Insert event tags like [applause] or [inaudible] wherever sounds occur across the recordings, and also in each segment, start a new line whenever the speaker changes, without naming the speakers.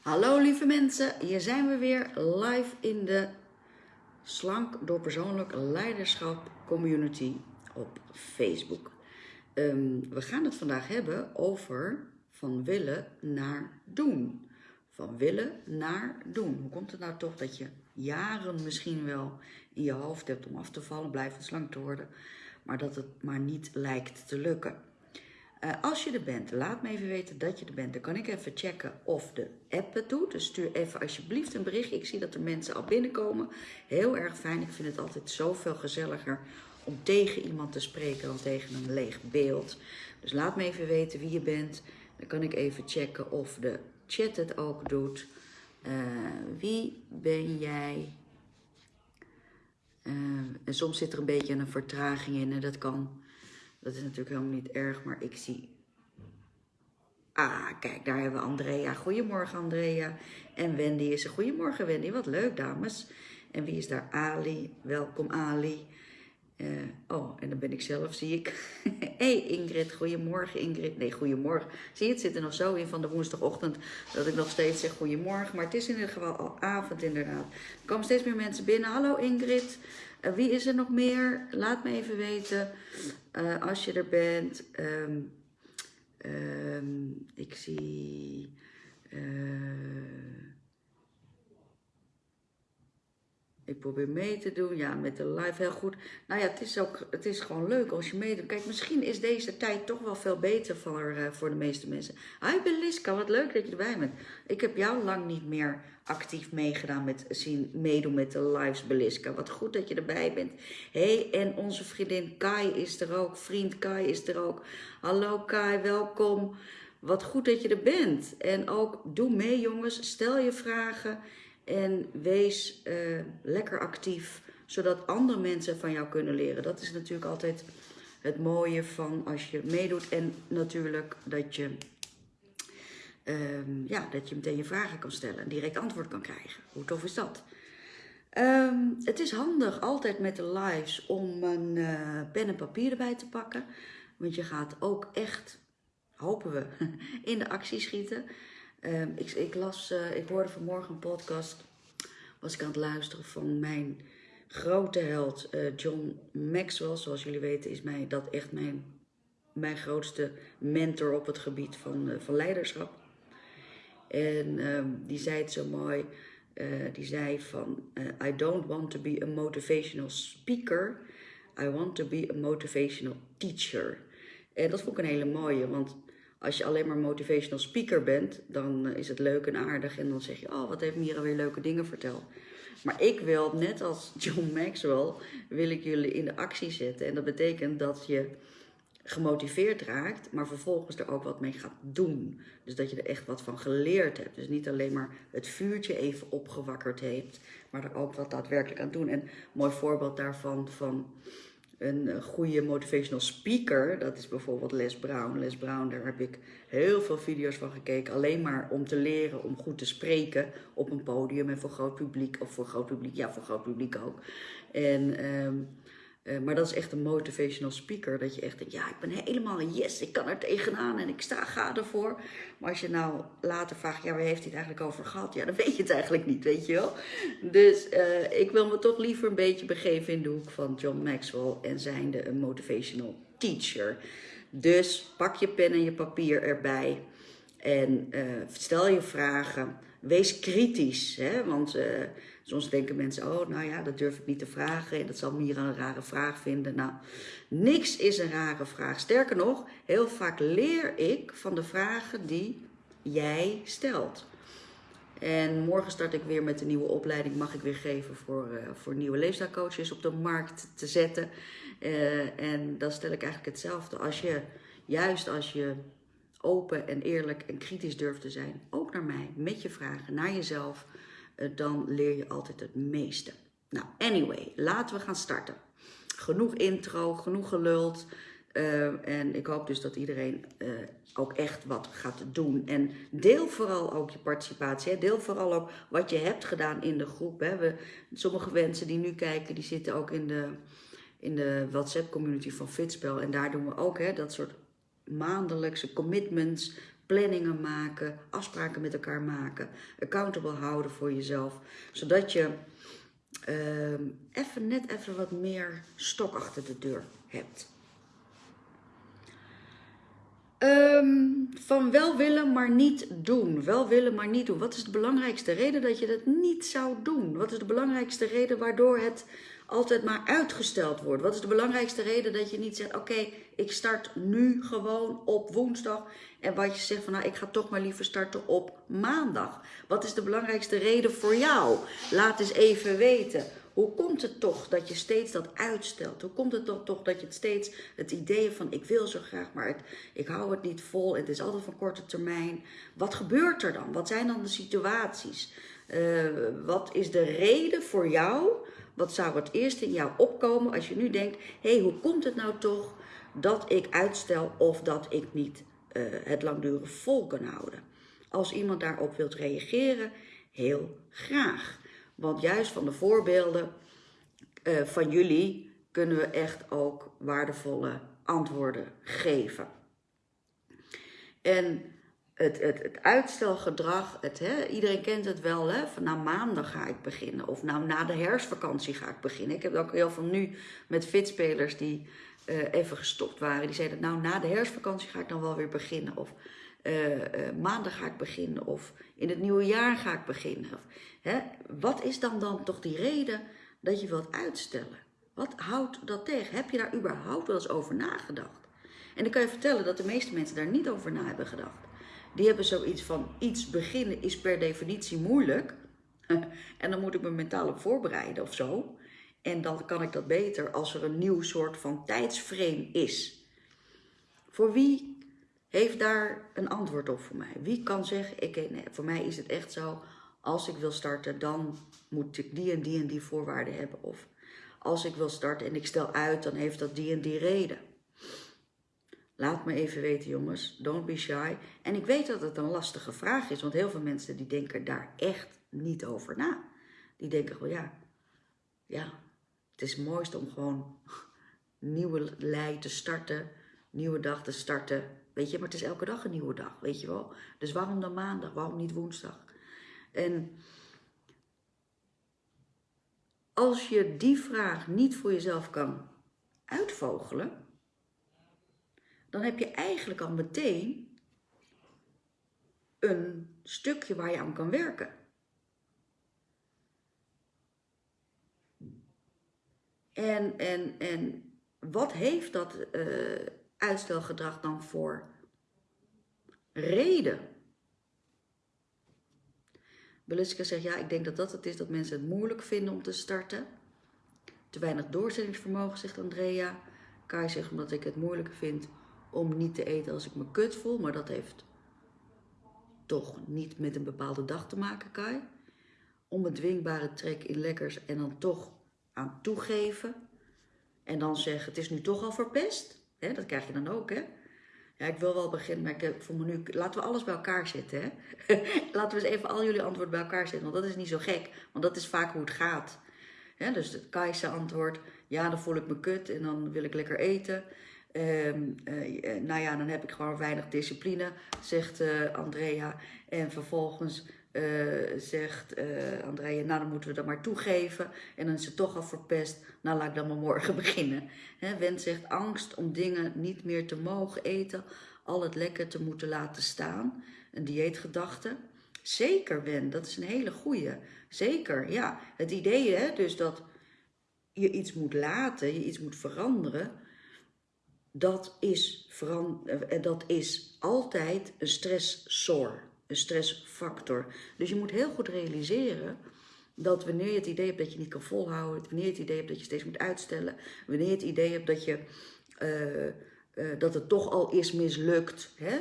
Hallo lieve mensen, hier zijn we weer live in de Slank door Persoonlijk Leiderschap Community op Facebook. Ehm, we gaan het vandaag hebben over van willen naar doen. Van willen naar doen. Hoe komt het nou toch dat je jaren misschien wel in je hoofd hebt om af te vallen, blijven slank te worden, maar dat het maar niet lijkt te lukken? Uh, als je er bent, laat me even weten dat je er bent. Dan kan ik even checken of de app het doet. Dus stuur even alsjeblieft een bericht. Ik zie dat er mensen al binnenkomen. Heel erg fijn. Ik vind het altijd zoveel gezelliger om tegen iemand te spreken dan tegen een leeg beeld. Dus laat me even weten wie je bent. Dan kan ik even checken of de chat het ook doet. Uh, wie ben jij? Uh, en soms zit er een beetje een vertraging in en dat kan dat is natuurlijk helemaal niet erg, maar ik zie... Ah, kijk, daar hebben we Andrea. Goedemorgen, Andrea. En Wendy is er. Goedemorgen, Wendy. Wat leuk, dames. En wie is daar? Ali. Welkom, Ali. Uh, oh, en dan ben ik zelf, zie ik. [laughs] hey Ingrid, goedemorgen Ingrid. Nee, goedemorgen. Zie je, het zit er nog zo in van de woensdagochtend dat ik nog steeds zeg goedemorgen. Maar het is in ieder geval al avond inderdaad. Er komen steeds meer mensen binnen. Hallo Ingrid. Wie is er nog meer? Laat me even weten uh, als je er bent. Um, um, ik zie... probeer mee te doen, ja, met de live heel goed. Nou ja, het is ook, het is gewoon leuk als je meedoet. Kijk, misschien is deze tijd toch wel veel beter voor, uh, voor de meeste mensen. Hi Beliska, wat leuk dat je erbij bent. Ik heb jou lang niet meer actief meegedaan met zien, meedoen met de lives Beliska. Wat goed dat je erbij bent. hey, en onze vriendin Kai is er ook. Vriend Kai is er ook. Hallo Kai, welkom. Wat goed dat je er bent. En ook doe mee jongens, stel je vragen. En wees uh, lekker actief, zodat andere mensen van jou kunnen leren. Dat is natuurlijk altijd het mooie van als je meedoet. En natuurlijk dat je, um, ja, dat je meteen je vragen kan stellen en direct antwoord kan krijgen. Hoe tof is dat? Um, het is handig altijd met de lives om een uh, pen en papier erbij te pakken. Want je gaat ook echt, hopen we, [laughs] in de actie schieten. Um, ik, ik, las, uh, ik hoorde vanmorgen een podcast, was ik aan het luisteren van mijn grote held uh, John Maxwell. Zoals jullie weten is mij dat echt mijn, mijn grootste mentor op het gebied van, uh, van leiderschap. En um, die zei het zo mooi, die zei van, I don't want to be a motivational speaker, I want to be a motivational teacher. En dat vond ik een hele mooie, want als je alleen maar motivational speaker bent, dan eh, is het leuk en aardig. En dan zeg je, oh, wat heeft Mira weer leuke dingen verteld. Maar ik wil, net als [laughs] John Maxwell, wil ik jullie in de actie zetten. En dat betekent dat je gemotiveerd raakt, maar vervolgens er ook wat mee gaat doen. Dus dat je er echt wat van geleerd hebt. Dus niet alleen maar het vuurtje even opgewakkerd heeft, maar er ook wat daadwerkelijk aan doen. En een mooi voorbeeld daarvan van een eh, goede motivational speaker, dat is bijvoorbeeld Les Brown. Les Brown, daar heb ik heel veel video's van gekeken, alleen maar om te leren om goed te spreken op een podium en voor groot publiek, of voor groot publiek, ja, voor groot publiek ook. En um, uh, maar dat is echt een motivational speaker. Dat je echt denkt, ja, ik ben helemaal yes, ik kan er tegenaan en ik sta, ga ervoor. Maar als je nou later vraagt, ja, waar heeft hij het eigenlijk over gehad? Ja, dan weet je het eigenlijk niet, weet je wel. Dus uh, ik wil me toch liever een beetje begeven in de hoek van John Maxwell en zijnde een motivational teacher. Dus pak je pen en je papier erbij en uh, stel je vragen. Wees kritisch, hè? want soms denken mensen, oh nou ja, dat durf ik niet te vragen en dat zal Mira een rare vraag vinden. Nou, niks is een rare vraag. Sterker nog, heel vaak leer ik van de vragen die jij stelt. En morgen start ik weer met een nieuwe opleiding, mag ik weer geven voor, uh, voor nieuwe leefstijlcoaches op de markt te zetten. Uh, en dan stel ik eigenlijk hetzelfde. Als je, juist als je open en eerlijk en kritisch durft te zijn, ook naar mij, met je vragen, naar jezelf, dan leer je altijd het meeste. Nou, anyway, laten we gaan starten. Genoeg intro, genoeg geluld. Uh, en ik hoop dus dat iedereen uh, ook echt wat gaat doen. En deel vooral ook je participatie. Hè. Deel vooral ook wat je hebt gedaan in de groep. Hè. We, sommige mensen die nu kijken, die zitten ook in de, in de WhatsApp community van Fitspel. En daar doen we ook hè, dat soort maandelijkse commitments planningen maken, afspraken met elkaar maken, accountable houden voor jezelf, zodat je ehm, even net even wat meer stok achter de deur hebt. Ehm, van wel willen, maar niet doen. Wel willen, maar niet doen. Wat is de belangrijkste reden dat je dat niet zou doen? Wat is de belangrijkste reden waardoor het altijd maar uitgesteld wordt? Wat is de belangrijkste reden dat je niet zegt: Oké, ik start nu gewoon op woensdag. En wat je zegt van nou, ik ga toch maar liever starten op maandag. Wat is de belangrijkste reden voor jou? Laat eens even weten. Hoe komt het toch dat je steeds dat uitstelt? Hoe komt het toch, toch dat je het steeds het idee van ik wil zo graag, maar het, ik hou het niet vol. Het is altijd van korte termijn. Wat gebeurt er dan? Wat zijn dan de situaties? Uh, wat is de reden voor jou? Wat zou het eerst in jou opkomen als je nu denkt: hé, hey, hoe komt het nou toch dat ik uitstel of dat ik niet uh, het langdurig vol kan houden? Als iemand daarop wilt reageren, heel graag. Want juist van de voorbeelden uh, van jullie kunnen we echt ook waardevolle antwoorden geven. En het, het, het uitstelgedrag, het, hè, iedereen kent het wel, hè, van nou maandag ga ik beginnen. Of nou na de herfstvakantie ga ik beginnen. Ik heb ook heel veel nu met fitspelers die uh, even gestopt waren. Die zeiden nou na de herfstvakantie ga ik dan wel weer beginnen. Of uh, maandag ga ik beginnen. Of in het nieuwe jaar ga ik beginnen. Hè, wat is dan, dan toch die reden dat je wilt uitstellen? Wat houdt dat tegen? Heb je daar überhaupt wel eens over nagedacht? En ik kan je vertellen dat de meeste mensen daar niet over na hebben gedacht. Die hebben zoiets van iets beginnen is per definitie moeilijk. [laughs] en dan moet ik me mentaal op voorbereiden of zo. En dan kan ik dat beter als er een nieuw soort van tijdsframe is. Voor wie heeft daar een antwoord op voor mij? Wie kan zeggen, ik, nee, voor mij is het echt zo, als ik wil starten, dan moet ik die en die en die voorwaarden hebben. Of als ik wil starten en ik stel uit, dan heeft dat die en die reden. Laat me even weten jongens, don't be shy. En ik weet dat het een lastige vraag is, want heel veel mensen die denken daar echt niet over na. Die denken gewoon, ja, ja, het is het om gewoon nieuwe lei te starten, nieuwe dag te starten. Weet je, maar het is elke dag een nieuwe dag, weet je wel. Dus waarom dan maandag, waarom niet woensdag? En als je die vraag niet voor jezelf kan uitvogelen, dan heb je eigenlijk al meteen een stukje waar je aan kan werken. En, en, en wat heeft dat uh, uitstelgedrag dan voor reden? Beluska zegt, ja, ik denk dat dat het is dat mensen het moeilijk vinden om te starten. Te weinig doorzettingsvermogen, zegt Andrea. Kai zegt, omdat ik het moeilijk vind om niet te eten als ik me kut voel. Maar dat heeft toch niet met een bepaalde dag te maken, Kai. Onbedwingbare trek in lekkers en dan toch aan toegeven. En dan zeggen, het is nu toch al verpest. Hè, dat krijg je dan ook, hè. Ja, ik wil wel beginnen, maar ik voel me nu... Laten we alles bij elkaar zetten, hè. [laughs] Laten we eens even al jullie antwoorden bij elkaar zetten. Want dat is niet zo gek, want dat is vaak hoe het gaat. Dus het Kai's antwoord, ja, dan voel ik me kut en dan wil ik lekker eten. Um, uh, nou ja, dan heb ik gewoon weinig discipline, zegt uh, Andrea. En vervolgens zegt Andrea, nou dan moeten we dat maar toegeven. En dan is het toch al verpest, nou laat ik dan maar morgen [laughs] beginnen. He, zegt angst om dingen niet meer te mogen eten, al het lekker te moeten laten staan. Een dieetgedachte. Zeker Wen, dat is een hele goeie. Zeker, ja. Het idee hè, dus dat je iets moet laten, je iets moet veranderen dat is, eh, dat is altijd een stressor, een stressfactor. Dus je moet heel goed realiseren dat wanneer je het idee hebt dat je niet kan volhouden, wanneer je het idee hebt dat je steeds moet uitstellen, wanneer je het idee hebt dat, je, uh, dat het toch al is mislukt, hè?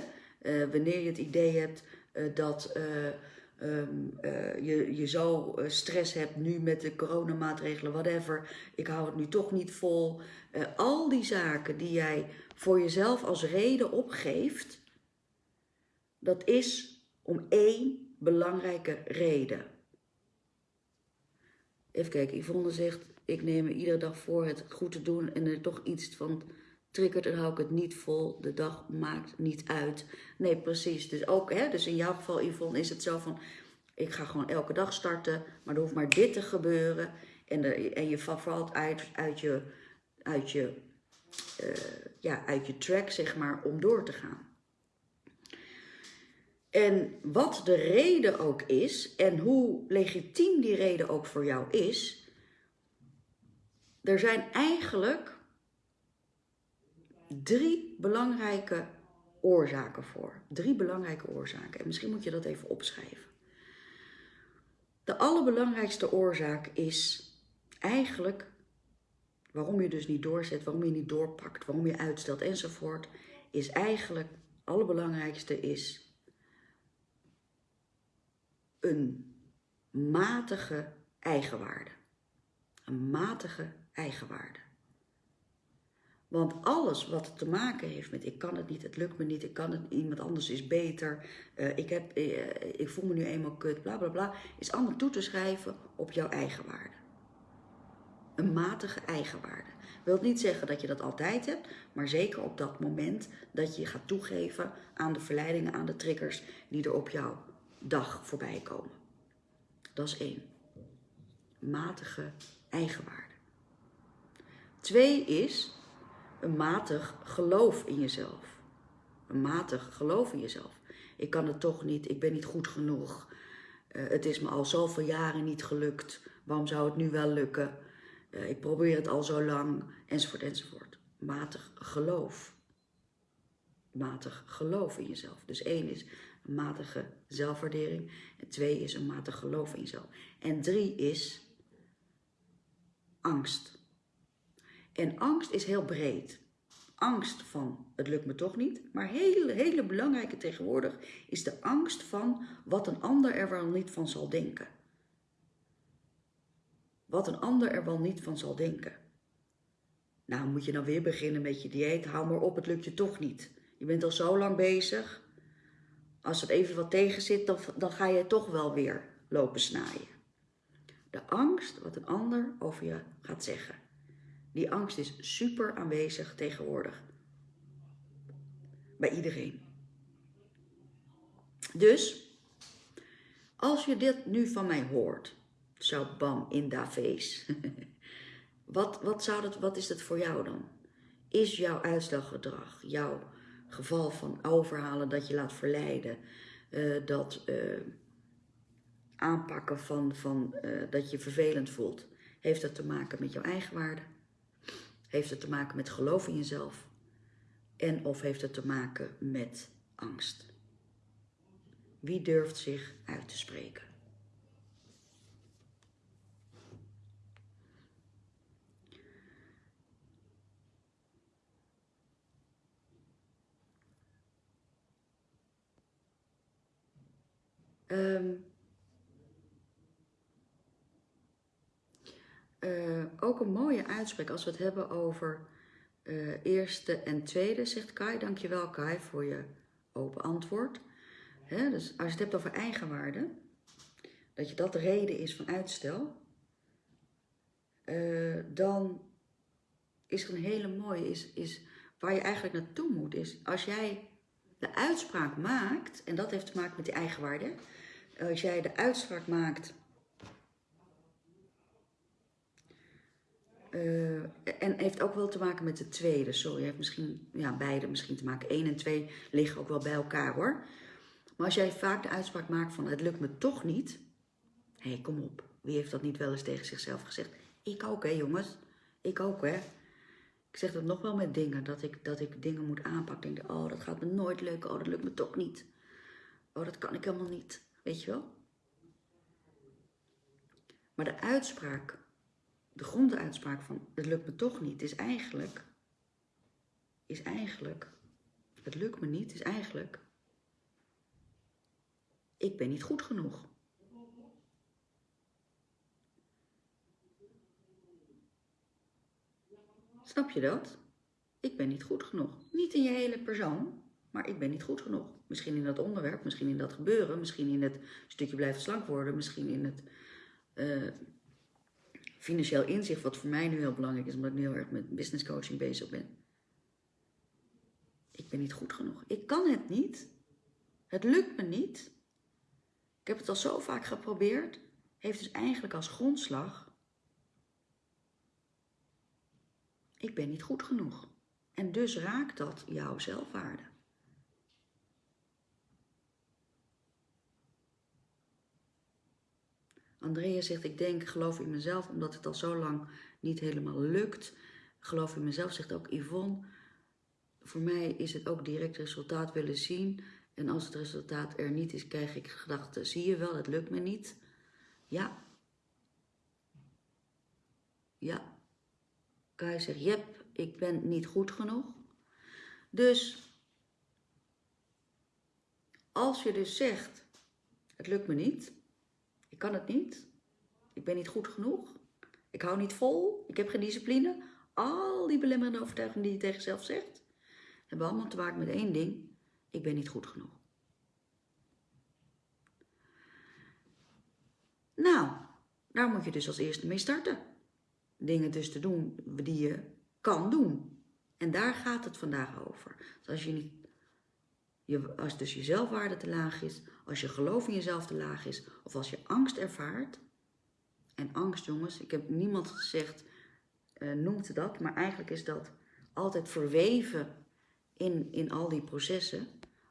Wanneer je het idee hebt dat um, je, je zo stress hebt nu met de coronamaatregelen, whatever, ik hou het nu toch niet vol, uh, al die zaken die jij voor jezelf als reden opgeeft, dat is om één belangrijke reden. Even kijken, Yvonne zegt, ik neem me iedere dag voor het goed te doen en er toch iets van triggert, dan hou ik het niet vol. De dag maakt niet uit. Nee, precies. Dus ook, hè, dus in jouw geval, Yvonne, is het zo van... Ik ga gewoon elke dag starten, maar er hoeft maar dit te gebeuren. En, de, en je valt uit, uit je, uit, je, uh, ja, uit je track, zeg maar, om door te gaan. En wat de reden ook is, en hoe legitiem die reden ook voor jou is, er zijn eigenlijk drie belangrijke oorzaken voor. Drie belangrijke oorzaken. En misschien moet je dat even opschrijven. De allerbelangrijkste oorzaak is eigenlijk waarom je dus niet doorzet, waarom je niet doorpakt, waarom je uitstelt enzovoort, is eigenlijk, het allerbelangrijkste is een matige eigenwaarde. Een matige eigenwaarde. Want alles wat te maken heeft met ik kan het niet, het lukt me niet, ik kan het, iemand anders is beter, uh, ik, heb, uh, ik voel me nu eenmaal kut, bla bla bla, is allemaal toe te schrijven op jouw eigenwaarde. Een matige eigenwaarde. Wil niet zeggen dat je dat altijd hebt, maar zeker op dat moment dat je gaat toegeven aan de verleidingen, aan de triggers die er op jouw dag voorbij komen. Dat is één. Matige eigenwaarde. Twee is een matig geloof in jezelf. Een matig geloof in jezelf. Ik kan het toch niet, ik ben niet goed genoeg. Uh, het is me al zoveel jaren niet gelukt. Waarom zou het nu wel lukken? Uh, ik probeer het al zo lang, enzovoort, enzovoort. Matig geloof. Matig geloof in jezelf. Dus één is een matige zelfwaardering. En twee is een matig geloof in jezelf. En drie is angst. En angst is heel breed. Angst van het lukt me toch niet. Maar hele, hele belangrijke tegenwoordig is de angst van wat een ander er wel niet van zal denken. Wat een ander er wel niet van zal denken. Nou, moet je dan weer beginnen met je dieet? Hou maar op, het lukt je toch niet. Je bent al zo lang bezig. Als het even wat tegen zit, dan, dan ga je toch wel weer lopen snijden. De angst wat een ander over je gaat zeggen. Die angst is super aanwezig tegenwoordig. Bij iedereen. Dus, als je dit nu van mij hoort, zo bam, in da face. [laughs] wat, wat, zou dat, wat is dat voor jou dan? Is jouw uitstelgedrag, jouw geval van overhalen dat je laat verleiden, uh, dat uh, aanpakken van, van uh, dat je vervelend voelt, heeft dat te maken met jouw eigenwaarde? Heeft het te maken met geloof in jezelf? En of heeft het te maken met angst? Wie durft zich uit te spreken? Um, uh, ook een mooie uitspraak als we het hebben over uh, eerste en tweede, zegt Kai. Dankjewel Kai voor je open antwoord. Hè, dus als je het hebt over eigenwaarde, dat je dat de reden is van uitstel, uh, dan is er een hele mooie, is, is waar je eigenlijk naartoe moet, is als jij de uitspraak maakt, en dat heeft te maken met die eigenwaarde, als jij de uitspraak maakt Uh, en heeft ook wel te maken met de tweede. Sorry, heeft misschien, ja, beide misschien te maken. 1 en 2 liggen ook wel bij elkaar hoor. Maar als jij vaak de uitspraak maakt van het lukt me toch niet. Hé, hey, kom op. Wie heeft dat niet wel eens tegen zichzelf gezegd? Ik ook hè jongens. Ik ook hè. Ik zeg dat nog wel met dingen. Dat ik, dat ik dingen moet aanpakken. Oh dat gaat me nooit lukken. Oh dat lukt me toch niet. Oh dat kan ik helemaal niet. Weet je wel? Maar de uitspraak de gronduitspraak van het lukt me toch niet is eigenlijk, is eigenlijk, het lukt me niet is eigenlijk, ik ben niet goed genoeg. Snap je dat? Ik ben niet goed genoeg. Niet in je hele persoon, maar ik ben niet goed genoeg. Misschien in dat onderwerp, misschien in dat gebeuren, misschien in het stukje blijven slank worden, misschien in het uh, financieel inzicht, wat voor mij nu heel belangrijk is, omdat ik nu heel erg met business coaching bezig ben. Ik ben niet goed genoeg. Ik kan het niet. Het lukt me niet. Ik heb het al zo vaak geprobeerd. Heeft dus eigenlijk als grondslag. Ik ben niet goed genoeg. En dus raakt dat jouw zelfwaarde. Andrea zegt, ik denk, geloof in mezelf, omdat het al zo lang niet helemaal lukt. Geloof in mezelf, zegt ook Yvonne. Voor mij is het ook direct resultaat willen zien. En als het resultaat er niet is, krijg ik gedachten, zie je wel, het lukt me niet. Ja. Ja. Kai zegt, jep, ik ben niet goed genoeg. Dus, als je dus zegt, het lukt me niet, ik kan het niet, ik ben niet goed genoeg, ik hou niet vol, ik heb geen discipline, al die belemmerende overtuigingen die je tegen jezelf zegt, hebben allemaal te maken met één ding, ik ben niet goed genoeg. Nou, daar moet je dus als eerste mee starten. Dingen dus te doen die je kan doen. En daar gaat het vandaag over. Dus als, je niet, je, als dus je zelfwaarde te laag is, als je geloof in jezelf te laag is, of als je angst ervaart. En angst, jongens, ik heb niemand gezegd, uh, noemt dat, maar eigenlijk is dat altijd verweven in, in al die processen.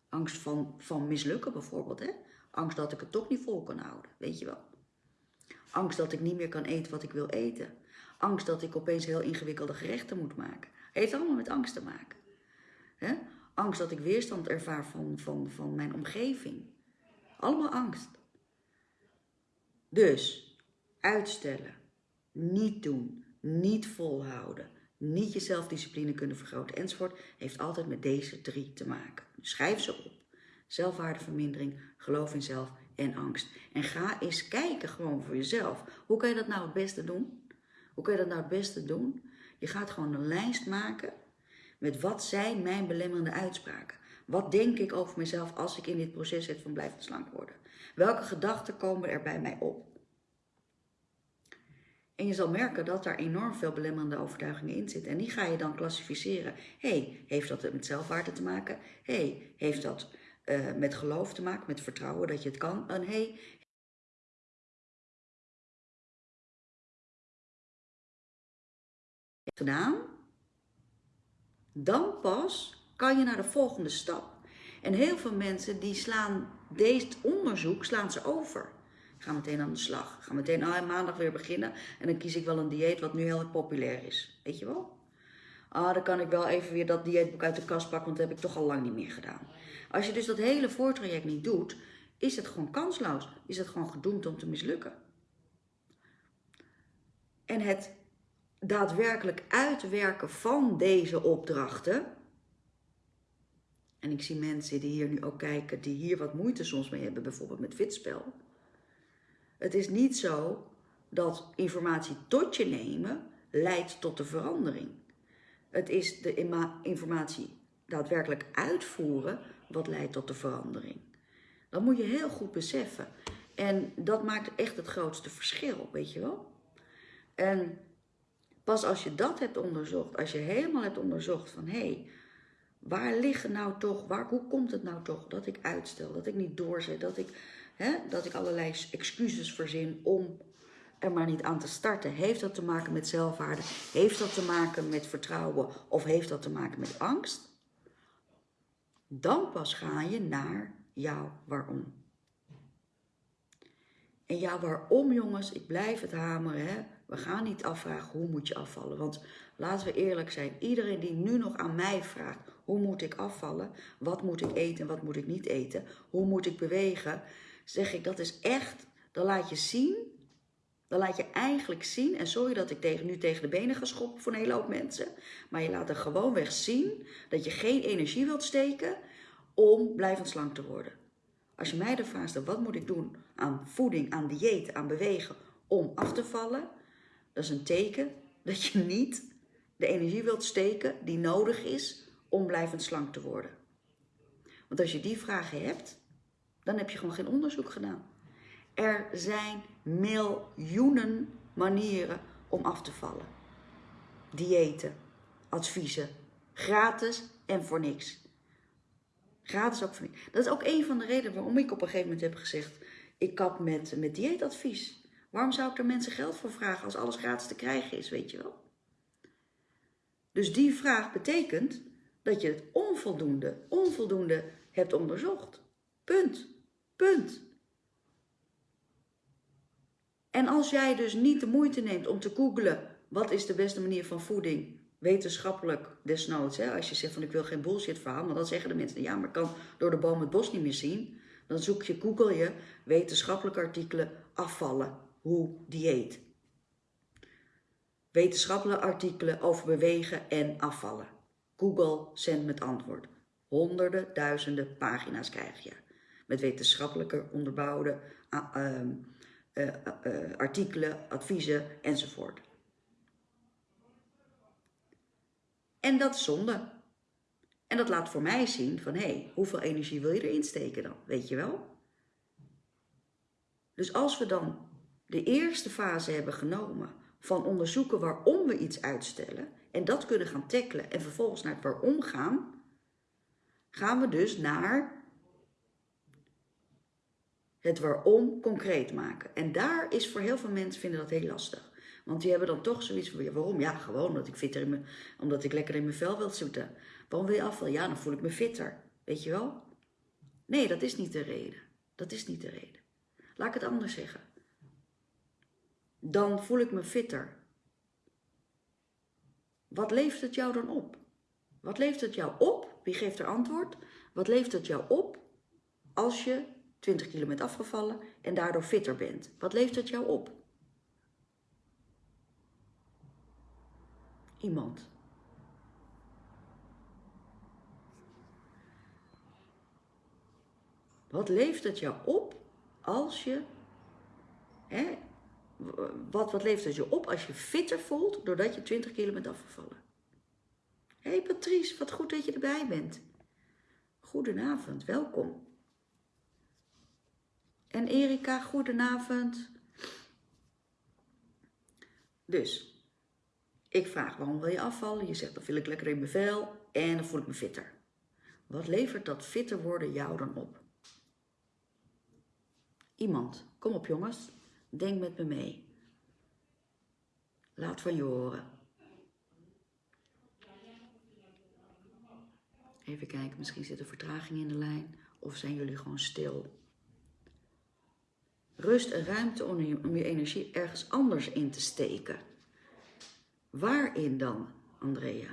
Angst van, van mislukken bijvoorbeeld, hè? Angst dat ik het toch niet vol kan houden, weet je wel. Angst dat ik niet meer kan eten wat ik wil eten. Angst dat ik opeens heel ingewikkelde gerechten moet maken. Heeft allemaal met angst te maken. He? Angst dat ik weerstand ervaar van, van, van mijn omgeving. Allemaal angst. Dus uitstellen, niet doen, niet volhouden, niet je zelfdiscipline kunnen vergroten enzovoort, heeft altijd met deze drie te maken. schrijf ze op. Zelfwaardevermindering, geloof in zelf en angst. En ga eens kijken gewoon voor jezelf. Hoe kan je dat nou het beste doen? Hoe kan je dat nou het beste doen? Je gaat gewoon een lijst maken met wat zijn mijn belemmerende uitspraken. Wat denk ik over mezelf als ik in dit proces zit van blijven slank worden? Welke gedachten komen er bij mij op? En je zal merken dat daar enorm veel belemmerende overtuigingen in zitten. En die ga je dan klassificeren. hey, heeft dat met zelfwaarde te maken? hey, heeft dat uh, met geloof te maken, met vertrouwen dat je het kan? En hey, gedaan, dan pas kan je naar de volgende stap. En heel veel mensen die slaan deze onderzoek slaan ze over. ga meteen aan de slag. ga meteen ah, maandag weer beginnen. En dan kies ik wel een dieet wat nu heel populair is. Weet je wel? Ah, dan kan ik wel even weer dat dieetboek uit de kast pakken, want dat heb ik toch al lang niet meer gedaan. Als je dus dat hele voortraject niet doet, is het gewoon kansloos. Is het gewoon gedoemd om te mislukken. En het daadwerkelijk uitwerken van deze opdrachten. En ik zie mensen die hier nu ook kijken, die hier wat moeite soms mee hebben, bijvoorbeeld met fitspel. Het is niet zo dat informatie tot je nemen leidt tot de verandering. Het is de informatie daadwerkelijk uitvoeren wat leidt tot de verandering. Dat moet je heel goed beseffen. En dat maakt echt het grootste verschil, weet je wel. En Pas als je dat hebt onderzocht, als je helemaal hebt onderzocht van hé, hey, waar liggen nou toch, waar, hoe komt het nou toch dat ik uitstel, dat ik niet doorzet, dat ik, hè, dat ik allerlei excuses verzin om er maar niet aan te starten. Heeft dat te maken met zelfwaarde? Heeft dat te maken met vertrouwen? Of heeft dat te maken met angst? Dan pas ga je naar jouw waarom. En ja, waarom jongens, ik blijf het hameren, hè? We gaan niet afvragen hoe moet je afvallen. Want laten we eerlijk zijn, iedereen die nu nog aan mij vraagt, hoe moet ik afvallen? Wat moet ik eten en wat moet ik niet eten? Hoe moet ik bewegen? Zeg ik, dat is echt, dan laat je zien, dan laat je eigenlijk zien, en sorry dat ik tegen, nu tegen de benen ga schoppen voor een hele hoop mensen, maar je laat er gewoonweg zien dat je geen energie wilt steken om blijvend slank te worden. Als je mij de vraag stelt, wat moet ik doen aan voeding, aan dieet, aan bewegen om af te vallen? Dat is een teken dat je niet de energie wilt steken die nodig is om blijvend slank te worden. Want als je die vragen hebt, dan heb je gewoon geen onderzoek gedaan. Er zijn miljoenen manieren om af te vallen. Diëten, adviezen, gratis en voor niks. Gratis ook van Dat is ook een van de redenen waarom ik op een gegeven moment heb gezegd: ik kap met, met dieetadvies. Waarom zou ik er mensen geld voor vragen als alles gratis te krijgen is, weet je wel? Dus die vraag betekent dat je het onvoldoende, onvoldoende hebt onderzocht. Punt. Punt. En als jij dus niet de moeite neemt om te googlen wat is de beste manier van voeding, wetenschappelijk desnoods, hè, als je zegt van ik wil geen bullshit verhaal, maar dan zeggen de mensen, ja, maar ik kan door de boom het bos niet meer zien. Dan zoek je, google je wetenschappelijke artikelen afvallen, hoe dieet. Wetenschappelijke artikelen over bewegen en afvallen. Google zendt met antwoord. Honderden, duizenden pagina's krijg je. Met wetenschappelijke onderbouwde uh, uh, artikelen, adviezen enzovoort. En dat is zonde. En dat laat voor mij zien van, hé, hey, hoeveel energie wil je erin steken dan? Weet je wel? Dus als we dan de eerste fase hebben genomen van onderzoeken waarom we iets uitstellen en dat kunnen gaan tackelen en vervolgens naar het waarom gaan, gaan we dus naar het waarom concreet maken. En daar is voor heel veel mensen vinden dat heel lastig. Want die hebben dan toch zoiets van, waarom? Ja, gewoon omdat ik, fitter in me, omdat ik lekker in mijn vel wil zitten. Waarom wil je afvallen? Ja, dan voel ik me fitter. Weet je wel? Nee, dat is niet de reden. Dat is niet de reden. Laat ik het anders zeggen. Dan voel ik me fitter. Wat levert het jou dan op? Wat levert het jou op? Wie geeft er antwoord? Wat levert het jou op als je 20 kilo afgevallen en daardoor fitter bent? Wat levert het jou op? Iemand. Wat levert het jou op als je. Hè, wat, wat levert het je op als je fitter voelt doordat je 20 kilo bent afgevallen? Hé hey Patrice, wat goed dat je erbij bent. Goedenavond, welkom. En Erika, goedenavond. Dus, ik vraag waarom wil je afvallen? Je zegt dan wil ik lekker in mijn vel en dan voel ik me fitter. Wat levert dat fitter worden jou dan op? Iemand, kom op jongens, denk met me mee. Laat van je horen. Even kijken, misschien zit er vertraging in de lijn of zijn jullie gewoon stil. Rust en ruimte om je, om je energie ergens anders in te steken. Waarin dan, Andrea?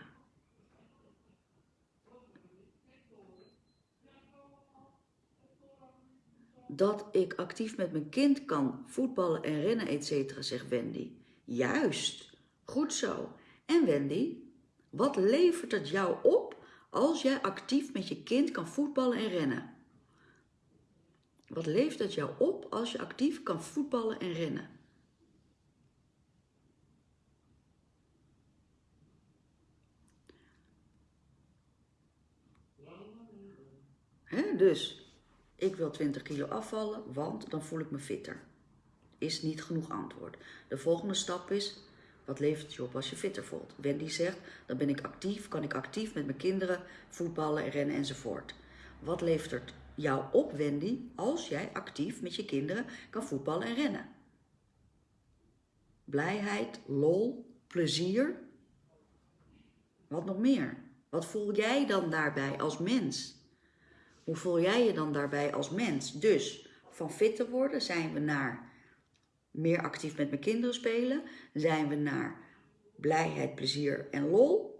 Dat ik actief met mijn kind kan voetballen en rennen, et cetera, zegt Wendy. Juist, goed zo. En Wendy, wat levert het jou op als jij actief met je kind kan voetballen en rennen? Wat levert het jou op als je actief kan voetballen en rennen? He, dus ik wil 20 kilo afvallen, want dan voel ik me fitter. Is niet genoeg antwoord. De volgende stap is, wat levert je op als je fitter voelt? Wendy zegt, dan ben ik actief, kan ik actief met mijn kinderen voetballen, rennen enzovoort. Wat levert het jou op, Wendy, als jij actief met je kinderen kan voetballen en rennen? Blijheid, lol, plezier. Wat nog meer? Wat voel jij dan daarbij als mens? Hoe voel jij je dan daarbij als mens? Dus van fit te worden zijn we naar meer actief met mijn kinderen spelen. Zijn we naar blijheid, plezier en lol.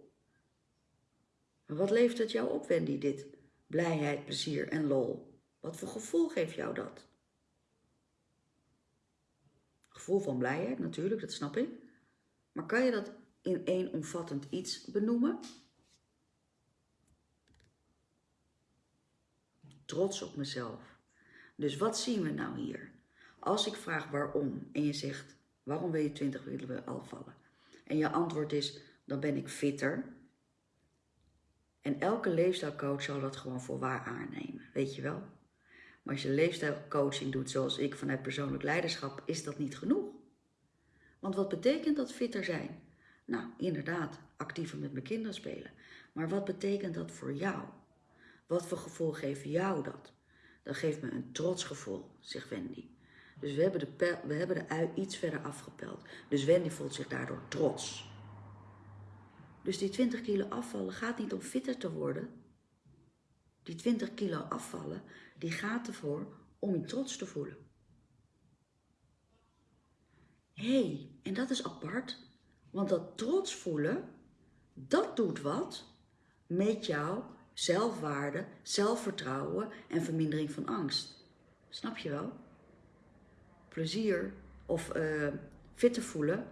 wat levert het jou op, Wendy, dit? Blijheid, plezier en lol. Wat voor gevoel geeft jou dat? Gevoel van blijheid, natuurlijk, dat snap ik. Maar kan je dat in één omvattend iets benoemen? Trots op mezelf. Dus wat zien we nou hier? Als ik vraag waarom en je zegt, waarom wil je 20 willen afvallen? En je antwoord is, dan ben ik fitter. En elke leefstijlcoach zal dat gewoon voor waar aannemen, weet je wel? Maar als je leefstijlcoaching doet zoals ik vanuit persoonlijk leiderschap, is dat niet genoeg. Want wat betekent dat fitter zijn? Nou, inderdaad, actiever met mijn kinderen spelen. Maar wat betekent dat voor jou? Wat voor gevoel geeft jou dat? Dat geeft me een trotsgevoel, zegt Wendy. Dus we hebben, de we hebben de ui iets verder afgepeld. Dus Wendy voelt zich daardoor trots. Dus die 20 kilo afvallen gaat niet om fitter te worden. Die 20 kilo afvallen, die gaat ervoor om je trots te voelen. Hé, hey, en dat is apart, want dat trots voelen, dat doet wat met jouw zelfwaarde, zelfvertrouwen en vermindering van angst. Snap je wel? Plezier of uh, fit te voelen,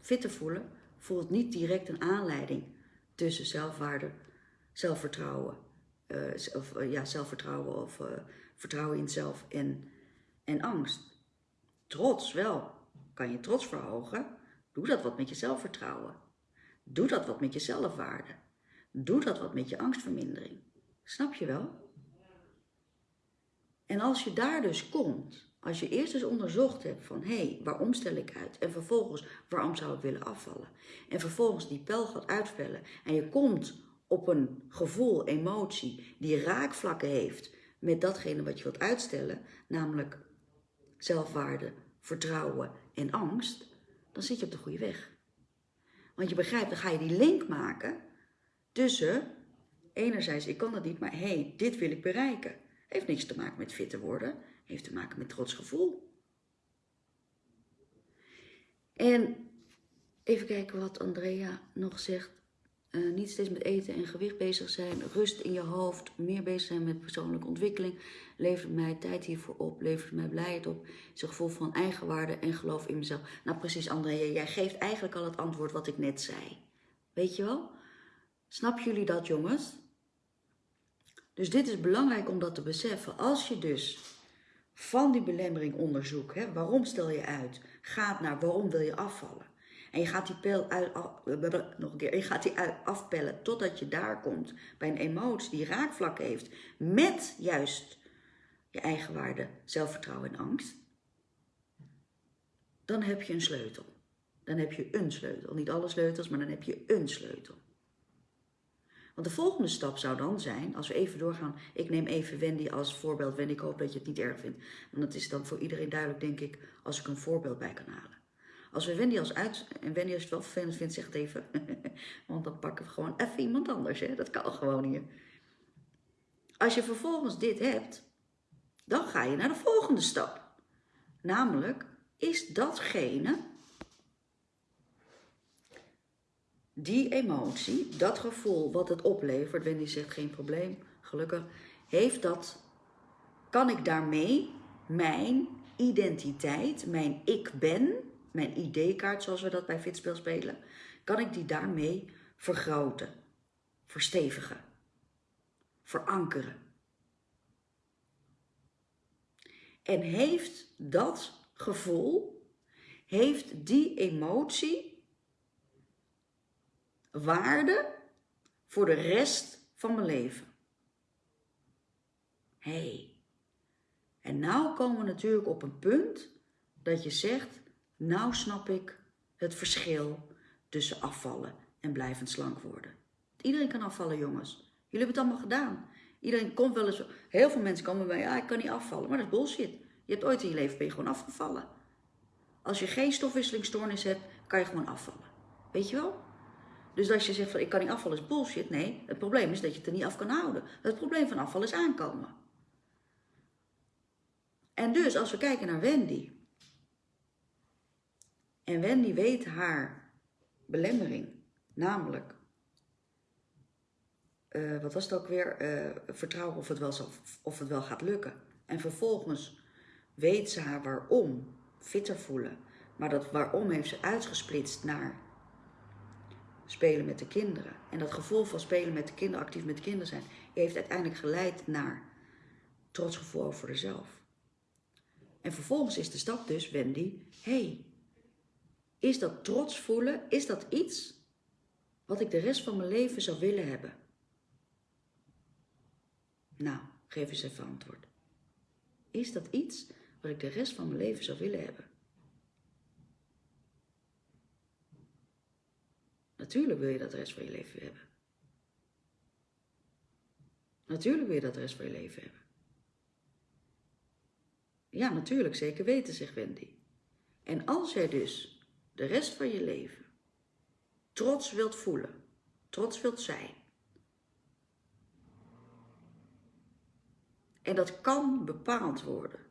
fit te voelen, voelt niet direct een aanleiding tussen zelfwaarde, zelfvertrouwen, of uh, ja, zelfvertrouwen of vertrouwen in zelf en, en angst. Trots wel. Kan je trots verhogen? Doe dat wat met je zelfvertrouwen. Doe dat wat met je zelfwaarde. Doe dat wat met je angstvermindering. Snap je wel? En als je daar dus komt, als je eerst eens onderzocht hebt van hé, hey, waarom stel ik uit? En vervolgens, waarom zou ik willen afvallen? En vervolgens die pijl gaat uitvellen en je komt op een gevoel, emotie die raakvlakken heeft met datgene wat je wilt uitstellen, namelijk zelfwaarde, vertrouwen en angst, dan zit je op de goede weg. Want je begrijpt, dan ga je die link maken tussen, enerzijds, ik kan dat niet, maar hé, hey, dit wil ik bereiken. Heeft niks te maken met fitter worden, heeft te maken met trots gevoel. En even kijken wat Andrea nog zegt. Uh, niet steeds met eten en gewicht bezig zijn, rust in je hoofd, meer bezig zijn met persoonlijke ontwikkeling, levert mij tijd hiervoor op, levert mij blijheid op, is een gevoel van eigenwaarde en geloof in mezelf. Nou precies Andrea, jij geeft eigenlijk al het antwoord wat ik net zei. Weet je wel? Snap jullie dat jongens? Dus dit is belangrijk om dat te beseffen. Als je dus van die belemmering onderzoek, hè, waarom stel je uit, gaat naar waarom wil je afvallen. En je gaat die pijl uit, nog een keer, je gaat die afpellen totdat je daar komt bij een emotie die raakvlak heeft met juist je eigen waarde, zelfvertrouwen en angst. Dan heb je een sleutel. Dan heb je een sleutel. Niet alle sleutels, maar dan heb je een sleutel. Want de volgende stap zou dan zijn, als we even doorgaan, ik neem even Wendy als voorbeeld. Wendy, ik hoop dat je het niet erg vindt. Want dat is dan voor iedereen duidelijk, denk ik, als ik een voorbeeld bij kan halen. Als we Wendy als uit... En Wendy als het wel vervelend vindt, zeg het even. [laughs] Want dan pakken we gewoon even iemand anders. Hè? Dat kan gewoon hier. Als je vervolgens dit hebt, dan ga je naar de volgende stap. Namelijk, is datgene, die emotie, dat gevoel wat het oplevert, Wendy zegt geen probleem, gelukkig, heeft dat, kan ik daarmee mijn identiteit, mijn ik ben, mijn ID-kaart zoals we dat bij Fitspel spelen, kan ik die daarmee vergroten, verstevigen, verankeren. En heeft dat gevoel, heeft die emotie waarde voor de rest van mijn leven. hey. en nou komen we natuurlijk op een punt dat je zegt, nou snap ik het verschil tussen afvallen en blijvend slank worden. Iedereen kan afvallen, jongens. Jullie hebben het allemaal gedaan. Iedereen komt wel eens, heel veel mensen komen bij, ja, ik kan niet afvallen. Maar dat is bullshit. Je hebt ooit in je leven ben je gewoon afgevallen. Als je geen stofwisselingsstoornis hebt, kan je gewoon afvallen. Weet je wel? Dus als je zegt van ik kan niet afvallen is bullshit. Nee, het probleem is dat je het er niet af kan houden. Het probleem van afvallen is aankomen. En dus als we kijken naar Wendy. En Wendy weet haar belemmering. Namelijk uh, wat was het ook weer, uh, vertrouwen of het, wel zal, of het wel gaat lukken. En vervolgens weet ze haar waarom fitter voelen. Maar dat waarom heeft ze uitgesplitst naar spelen met de kinderen. En dat gevoel van spelen met de kinderen, actief met de kinderen zijn, heeft uiteindelijk geleid naar trotsgevoel over zichzelf. En vervolgens is de stap dus, Wendy, hey, is dat trots voelen, is dat iets wat ik de rest van mijn leven zou willen hebben? Nou, geef eens even antwoord. Is dat iets wat ik de rest van mijn leven zou willen hebben? Natuurlijk wil je dat de rest van je leven hebben. Natuurlijk wil je dat de rest van je leven hebben. Ja, natuurlijk, zeker weten, zegt Wendy. En als jij dus de rest van je leven trots wilt voelen, trots wilt zijn, en dat kan bepaald worden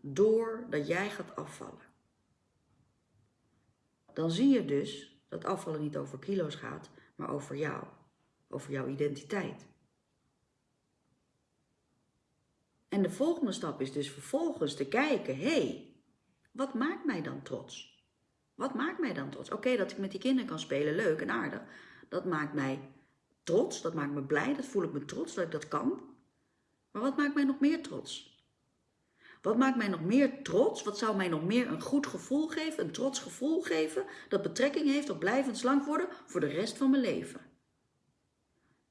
doordat jij gaat afvallen, dan zie je dus dat afvallen niet over kilo's gaat, maar over jou, over jouw identiteit. En de volgende stap is dus vervolgens te kijken, hé, hey, wat maakt mij dan trots? Wat maakt mij dan trots? Oké, dat ik met die kinderen kan spelen, leuk en aardig. Dat maakt mij trots, dat maakt me blij, dat voel ik me trots dat ik dat kan. Maar wat maakt mij nog meer trots? Wat maakt mij nog meer trots? Wat zou mij nog meer een goed gevoel geven, een trots gevoel geven, dat betrekking heeft op blijvend slank worden voor de rest van mijn leven?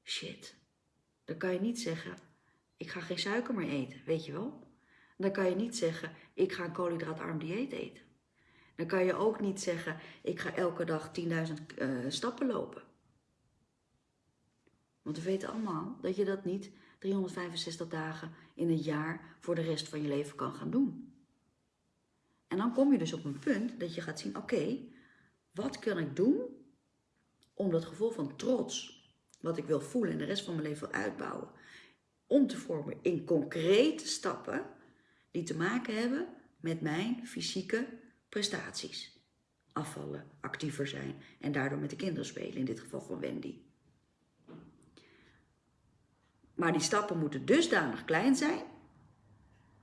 Shit, dan kan je niet zeggen, ik ga geen suiker meer eten, weet je wel? Dan kan je niet zeggen, ik ga een koolhydraatarm dieet eten. Dan kan je ook niet zeggen, ik ga elke dag 10.000 uh, eh, stappen lopen. Want we weten allemaal dat je dat niet 365 dagen in het jaar voor de rest van je leven kan gaan doen. En dan kom je dus op een punt dat je gaat zien, oké, wat kan ik doen om dat gevoel van trots, wat ik wil voelen en de rest van mijn leven wil uitbouwen, om te vormen in concrete stappen die te maken hebben met mijn fysieke prestaties. Afvallen, actiever zijn en daardoor met de kinderen spelen, in dit geval van Wendy. Maar die stappen moeten dusdanig klein zijn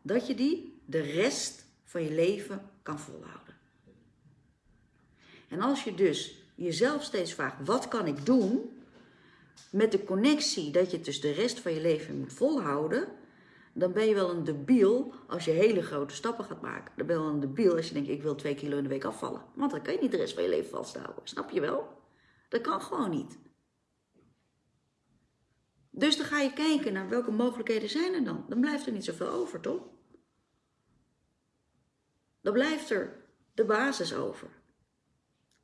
dat je die de rest van je leven kan volhouden. En als je dus jezelf steeds vraagt, wat kan ik doen? Met de connectie dat je het dus de rest van je leven moet volhouden, dan ben je wel een debiel als je hele grote stappen gaat maken. Dan ben je wel een debiel als je denkt, ik wil twee kilo in de week afvallen. Want dan kan je niet de rest van je leven vasthouden. Snap je wel? Dat kan gewoon niet. Dus dan ga je kijken naar welke mogelijkheden zijn er dan. Dan blijft er niet zoveel over, toch? Dan blijft er de basis over.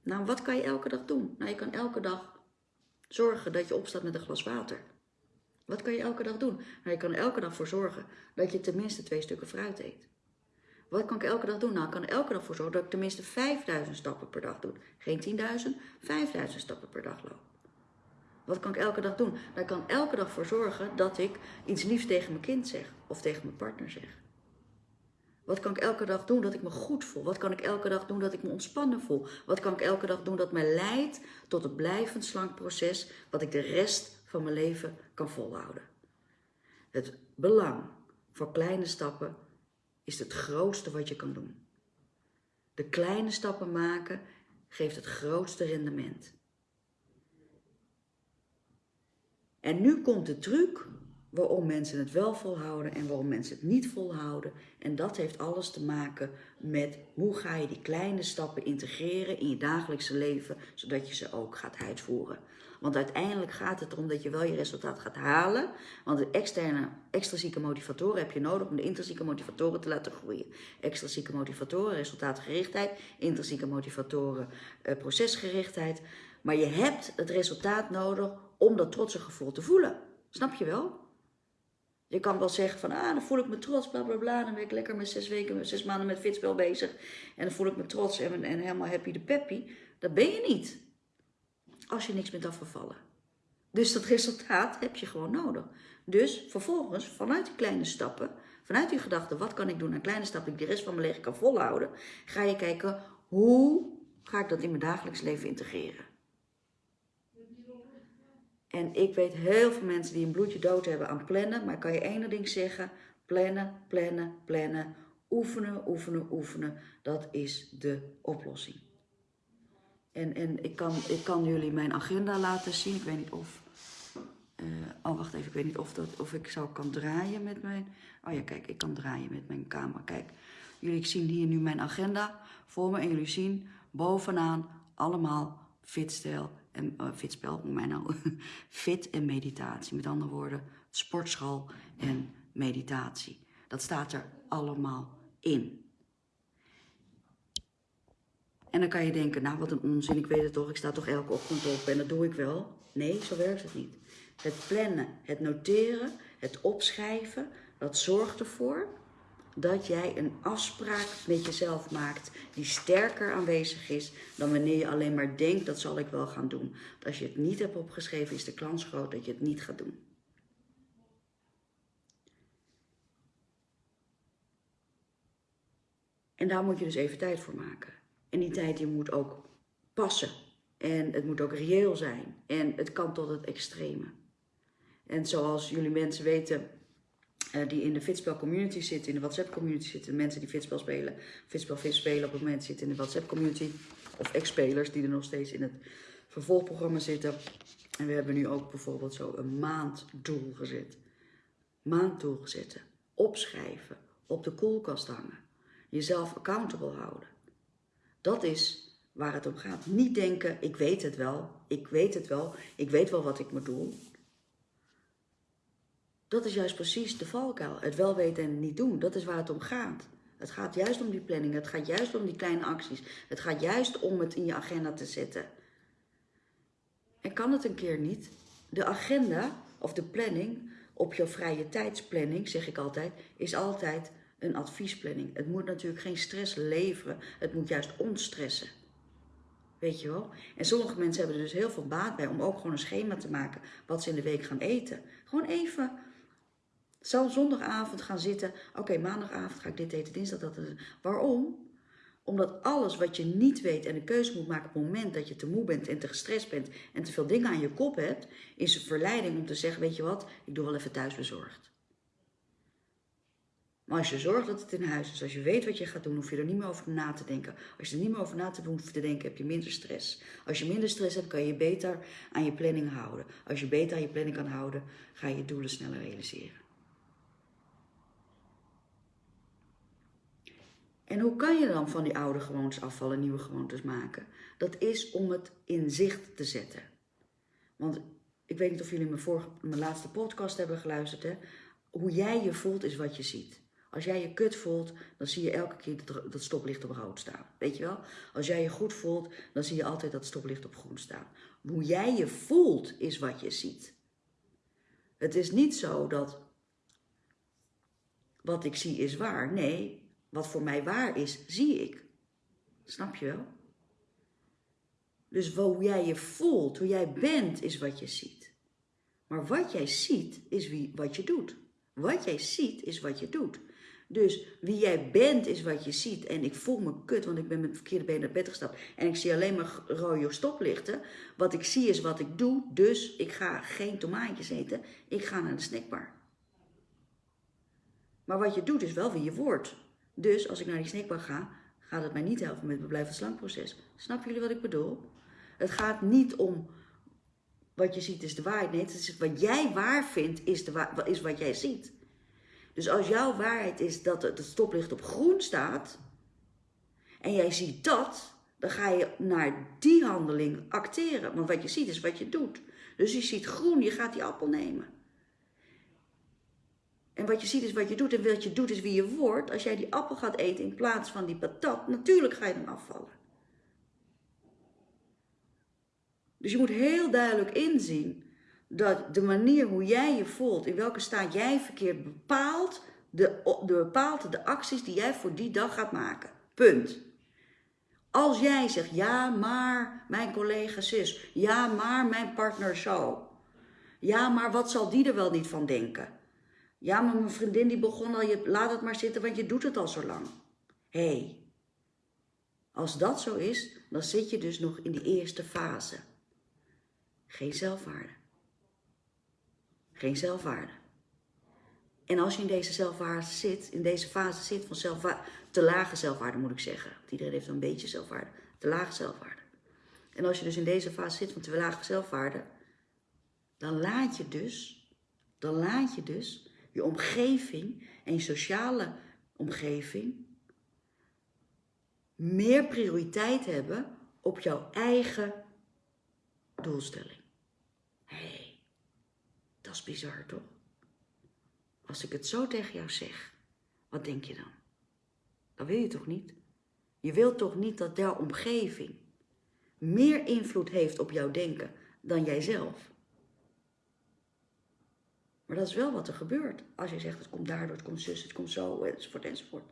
Nou, wat kan je elke dag doen? Nou, je kan elke dag zorgen dat je opstaat met een glas water. Wat kan je elke dag doen? Nou, je kan elke dag voor zorgen dat je tenminste twee stukken fruit eet. Wat kan ik elke dag doen? Nou, ik kan elke dag voor zorgen dat ik tenminste 5000 stappen per dag doe. Geen 10.000, 5000 stappen per dag loop. Wat kan ik elke dag doen? Daar kan elke dag voor zorgen dat ik iets liefs tegen mijn kind zeg of tegen mijn partner zeg. Wat kan ik elke dag doen dat ik me goed voel? Wat kan ik elke dag doen dat ik me ontspannen voel? Wat kan ik elke dag doen dat mij leidt tot het blijvend slank proces wat ik de rest van mijn leven kan volhouden? Het belang voor kleine stappen is het grootste wat je kan doen. De kleine stappen maken geeft het grootste rendement. En nu komt de truc waarom mensen het wel volhouden en waarom mensen het niet volhouden. En dat heeft alles te maken met hoe ga je die kleine stappen integreren in je dagelijkse leven, zodat je ze ook gaat uitvoeren. Want uiteindelijk gaat het erom dat je wel je resultaat gaat halen. Want de externe, extrinsieke motivatoren heb je nodig om de intrinsieke motivatoren te laten groeien. Extrinsieke motivatoren, resultaatgerichtheid. Intrinsieke motivatoren, eh, procesgerichtheid. Maar je hebt het resultaat nodig om dat trotse gevoel te voelen. Snap je wel? Je kan wel zeggen van, ah, dan voel ik me trots, bla bla bla. Dan ben ik lekker met zes weken, zes maanden met fitspel bezig. En dan voel ik me trots en, en helemaal happy de peppy. Dat ben je niet. Als je niks bent afgevallen. Dus dat resultaat heb je gewoon nodig. Dus vervolgens, vanuit die kleine stappen, vanuit die gedachte, wat kan ik doen aan kleine stappen die ik de rest van mijn leven kan volhouden, ga je kijken, hoe ga ik dat in mijn dagelijks leven integreren. En ik weet heel veel mensen die een bloedje dood hebben aan plannen. Maar ik kan je één ding zeggen. Plannen, plannen, plannen. Oefenen, oefenen, oefenen. Dat is de oplossing. En, en ik, kan, ik kan jullie mijn agenda laten zien. Ik weet niet of... Uh, oh, wacht even. Ik weet niet of, dat, of ik zou kan draaien met mijn... Oh ja, kijk. Ik kan draaien met mijn camera. Kijk. Jullie zien hier nu mijn agenda voor me. En jullie zien bovenaan allemaal fitstijl en uh, fitspel, mij nou, [laughs] fit en meditatie. Met andere woorden, sportschool en meditatie. Dat staat er allemaal in. En dan kan je denken, nou wat een onzin, ik weet het toch, ik sta toch elke ochtend op en dat doe ik wel. Nee, zo werkt het niet. Het plannen, het noteren, Het opschrijven, dat zorgt ervoor dat jij een afspraak met jezelf maakt die sterker aanwezig is dan wanneer je alleen maar denkt dat zal ik wel gaan doen. Als je het niet hebt opgeschreven is de kans groot dat je het niet gaat doen. En daar moet je dus even tijd voor maken. En die tijd die moet ook passen. En het moet ook reëel zijn. En het kan tot het extreme. En zoals jullie mensen weten, uh, die in de fitspel community zitten, in de WhatsApp community zitten, mensen die fitspel spelen, fitspel fit spelen op het moment zitten in de WhatsApp community, of ex-spelers die er nog steeds in het vervolgprogramma zitten. En we hebben nu ook bijvoorbeeld zo een maanddoel gezet. Maanddoel gezet. Opschrijven, op de koelkast hangen, jezelf accountable houden. Dat is waar het om gaat. Niet denken, ik weet het wel, ik weet het wel, ik weet wel wat ik moet doen. Dat is juist precies de valkuil. Het wel weten en niet doen. Dat is waar het om gaat. Het gaat juist om die planning. Het gaat juist om die kleine acties. Het gaat juist om het in je agenda te zetten. En kan het een keer niet? De agenda of de planning op jouw vrije tijdsplanning, zeg ik altijd, is altijd een adviesplanning. Het moet natuurlijk geen stress leveren. Het moet juist ontstressen. Weet je wel? En sommige mensen hebben er dus heel veel baat bij om ook gewoon een schema te maken wat ze in de week gaan eten. Gewoon even zal zondagavond gaan zitten. Oké, maandagavond ga ik dit eten, dinsdag dat. Waarom? Omdat alles wat je niet weet en een keuze moet maken op het moment dat je te moe bent en te gestrest bent en te veel dingen aan je kop hebt, is een verleiding om te zeggen, weet je wat, ik doe wel even thuis bezorgd. Maar als je zorgt dat het in huis is, als je weet wat je gaat doen, hoef je er niet meer over na te denken. Als je er niet meer over na te hoeft te denken, heb je minder stress. Als je minder stress hebt, kan je beter aan je planning houden. Als je beter aan je planning kan houden, ga je je doelen sneller realiseren. En hoe kan je dan van die oude gewoontes afvallen en nieuwe gewoontes maken? Dat is om het in zicht te zetten. Want ik weet niet of jullie mijn, vorige, mijn laatste podcast hebben geluisterd. Hè? Hoe jij je voelt is wat je ziet. Als jij je kut voelt, dan zie je elke keer dat, dat stoplicht op rood staan. Weet je wel? Als jij je goed voelt, dan zie je altijd dat stoplicht op groen staan. Hoe jij je voelt is wat je ziet. Het is niet zo dat wat ik zie is waar. Nee, wat voor mij waar is, zie ik. Snap je wel? Dus hoe jij je voelt, hoe jij bent, is wat je ziet. Maar wat jij ziet, is wie, wat je doet. Wat jij ziet, is wat je doet. Dus wie jij bent, is wat je ziet. En ik voel me kut, want ik ben met verkeerde been naar bed gestapt. En ik zie alleen maar rode stoplichten. Wat ik zie is wat ik doe. Dus ik ga geen tomaatjes eten. Ik ga naar de snackbar. Maar wat je doet, is wel wie je wordt. Dus als ik naar die snackbar ga, gaat het mij niet helpen met het blijvend slankproces. Snappen jullie wat ik bedoel? Het gaat niet om wat je ziet is de waarheid. Nee, het is wat jij waar vindt is, de is wat jij ziet. Dus als jouw waarheid is dat het stoplicht op groen staat en jij ziet dat, dan ga je naar die handeling acteren. Want wat je ziet is wat je doet. Dus je ziet groen, je gaat die appel nemen. En wat je ziet is wat je doet. En wat je doet is wie je wordt. Als jij die appel gaat eten in plaats van die patat, natuurlijk ga je dan afvallen. Dus je moet heel duidelijk inzien dat de manier hoe jij je voelt, in welke staat jij verkeert, bepaalt de, de, bepaalt de acties die jij voor die dag gaat maken. Punt. Als jij zegt, ja, maar mijn collega zus, ja, maar mijn partner zo. Ja, maar wat zal die er wel niet van denken? Ja, maar mijn vriendin die begon al, je, laat het maar zitten, want je doet het al zo lang. Hé, hey, als dat zo is, dan zit je dus nog in die eerste fase. Geen zelfwaarde. Geen zelfwaarde. En als je in deze zelfwaarde zit, in deze fase zit van zelfwaarde, te lage zelfwaarde moet ik zeggen. Want iedereen heeft een beetje zelfwaarde. Te lage zelfwaarde. En als je dus in deze fase zit van te lage zelfwaarde, dan laat je dus, dan laat je dus je omgeving en je sociale omgeving meer prioriteit hebben op jouw eigen doelstelling. Hé, hey, dat is bizar toch? Als ik het zo tegen jou zeg, wat denk je dan? Dat wil je toch niet? Je wilt toch niet dat jouw omgeving meer invloed heeft op jouw denken dan jijzelf? Maar dat is wel wat er gebeurt. Als je zegt, het komt daardoor, het komt zus, het komt zo, enzovoort, enzovoort.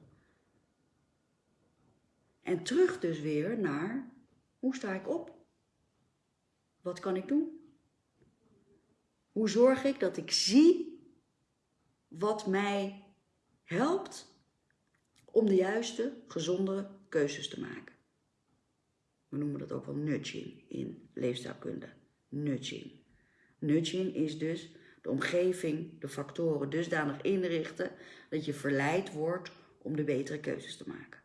En terug dus weer naar, hoe sta ik op? Wat kan ik doen? Hoe zorg ik dat ik zie wat mij helpt om de juiste, gezondere keuzes te maken? We noemen dat ook wel nudging in leefstijlkunde. Nudging. Nudging is dus de omgeving, de factoren dusdanig inrichten dat je verleid wordt om de betere keuzes te maken.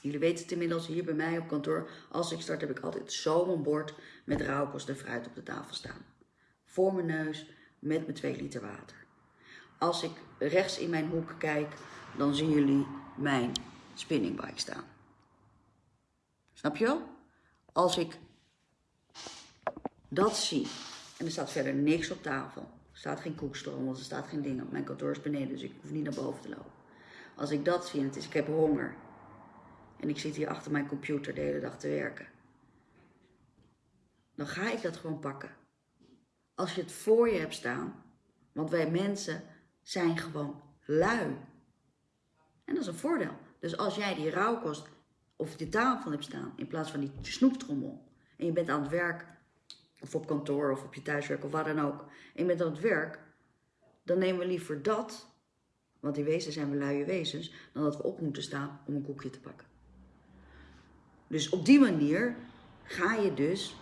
Jullie weten het inmiddels hier bij mij op kantoor. Als ik start heb ik altijd zo'n bord met rauwkost en fruit op de tafel staan. Voor mijn neus met mijn 2 liter water. Als ik rechts in mijn hoek kijk, dan zien jullie mijn spinningbike staan. Snap je wel? Als ik dat zie en er staat verder niks op tafel. Er staat geen koekstroom, er staat geen ding op. Mijn kantoor is beneden, dus ik hoef niet naar boven te lopen. Als ik dat zie en het is, ik heb honger. En ik zit hier achter mijn computer de hele dag te werken. Dan ga ik dat gewoon pakken. Als je het voor je hebt staan. Want wij mensen zijn gewoon lui. En dat is een voordeel. Dus als jij die rauwkost of die tafel hebt staan in plaats van die snoeptrommel. En je bent aan het werk of op kantoor of op je thuiswerk of waar dan ook. En je bent aan het werk. Dan nemen we liever dat. Want in wezen zijn we luie wezens. Dan dat we op moeten staan om een koekje te pakken. Dus op die manier ga je dus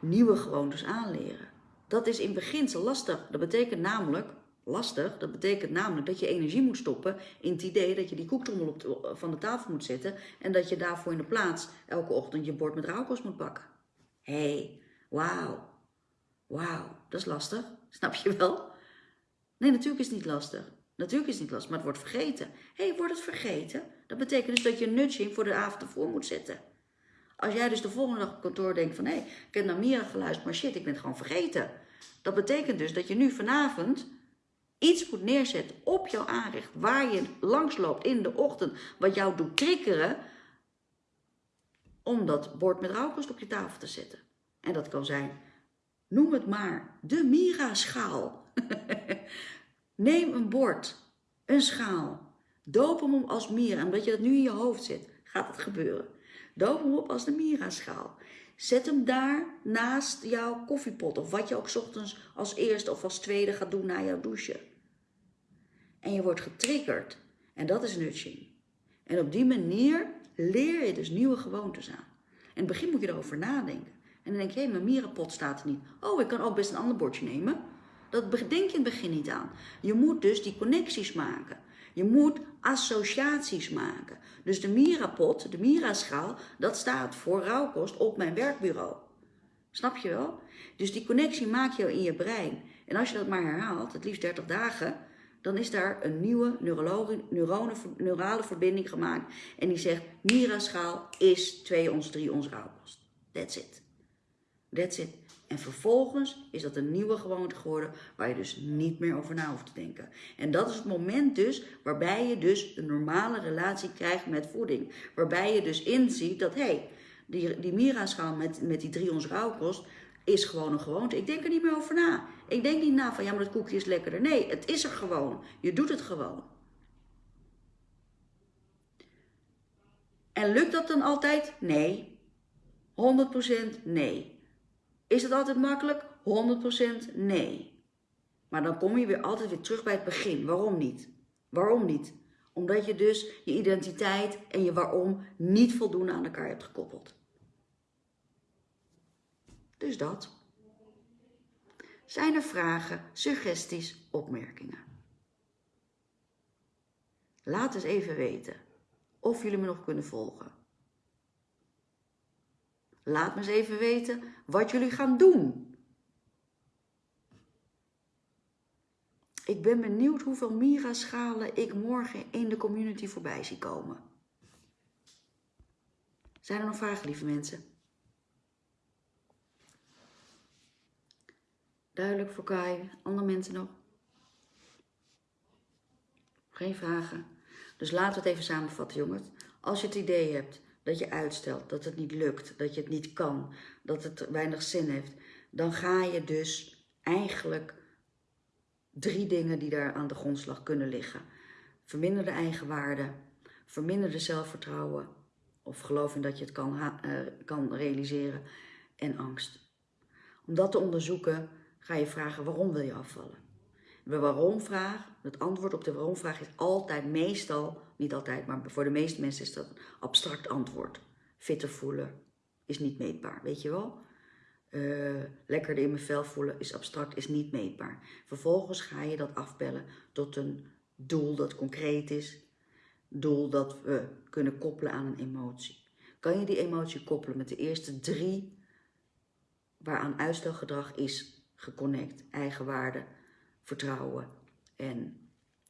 nieuwe gewoontes aanleren. Dat is in beginsel lastig. Dat betekent namelijk, lastig, dat betekent namelijk dat je energie moet stoppen in het idee dat je die koektrommel op de, van de tafel moet zetten en dat je daarvoor in de plaats elke ochtend je bord met rauwkost moet pakken. Hé, hey, wauw, wauw, dat is lastig, snap je wel? Nee, natuurlijk is het niet lastig. Natuurlijk is het niet lastig, maar het wordt vergeten. Hé, hey, wordt het vergeten? Dat betekent dus dat je een nudging voor de avond ervoor moet zetten. Als jij dus de volgende dag op kantoor denkt van... hé, hey, ik heb naar Mira geluisterd, maar shit, ik ben het gewoon vergeten. Dat betekent dus dat je nu vanavond iets moet neerzetten op jouw aanrecht... waar je langs loopt in de ochtend, wat jou doet triggeren... om dat bord met rauwkost op je tafel te zetten. En dat kan zijn, noem het maar, de Mira-schaal. [laughs] Neem een bord, een schaal, doop hem om als Mira. En omdat je dat nu in je hoofd zit, gaat het gebeuren. Doop hem op als de Mira-schaal. Zet hem daar naast jouw koffiepot of wat je ook ochtends als eerste of als tweede gaat doen na jouw douche. En je wordt getriggerd. En dat is nudging. En op die manier leer je dus nieuwe gewoontes aan. In het begin moet je erover nadenken. En dan denk je, hé, mijn mierenpot staat er niet. Oh, ik kan ook best een ander bordje nemen. Dat denk je in het begin niet aan. Je moet dus die connecties maken. Je moet associaties maken. Dus de Mira-pot, de Mira-schaal, dat staat voor rauwkost op mijn werkbureau. Snap je wel? Dus die connectie maak je in je brein. En als je dat maar herhaalt, het liefst 30 dagen, dan is daar een nieuwe neurale verbinding gemaakt. En die zegt, Mira-schaal is 2 ons, 3 ons rauwkost. That's it. That's it. En vervolgens is dat een nieuwe gewoonte geworden waar je dus niet meer over na hoeft te denken. En dat is het moment dus waarbij je dus een normale relatie krijgt met voeding. Waarbij je dus inziet dat, hé, hey, die, die Mira-schaal met, met die drie ons rauwkost is gewoon een gewoonte. Ik denk er niet meer over na. Ik denk niet na van, ja, maar dat koekje is lekkerder. Nee, het is er gewoon. Je doet het gewoon. En lukt dat dan altijd? Nee. 100% nee. Is het altijd makkelijk? 100% nee. Maar dan kom je weer altijd weer terug bij het begin. Waarom niet? Waarom niet? Omdat je dus je identiteit en je waarom niet voldoende aan elkaar hebt gekoppeld. Dus dat. Zijn er vragen, suggesties, opmerkingen? Laat eens even weten of jullie me nog kunnen volgen. Laat me eens even weten wat jullie gaan doen. Ik ben benieuwd hoeveel Mira-schalen ik morgen in de community voorbij zie komen. Zijn er nog vragen, lieve mensen? Duidelijk voor Kai. Andere mensen nog? Geen vragen. Dus laten we het even samenvatten, jongens. Als je het idee hebt dat je uitstelt, dat het niet lukt, dat je het niet kan, dat het weinig zin heeft, dan ga je dus eigenlijk drie dingen die daar aan de grondslag kunnen liggen. Verminderde eigenwaarde, verminderde zelfvertrouwen of geloof in dat je het kan, uh, kan realiseren en angst. Om dat te onderzoeken ga je vragen waarom wil je afvallen. De waarom-vraag, het antwoord op de waarom-vraag is altijd meestal, niet altijd, maar voor de meeste mensen is dat een abstract antwoord. Fitter voelen is niet meetbaar, weet je wel? Uh, lekkerder in mijn vel voelen is abstract, is niet meetbaar. Vervolgens ga je dat afbellen tot een doel dat concreet is. Doel dat we kunnen koppelen aan een emotie. Kan je die emotie koppelen met de eerste drie waaraan uitstelgedrag is geconnect, eigenwaarde, vertrouwen en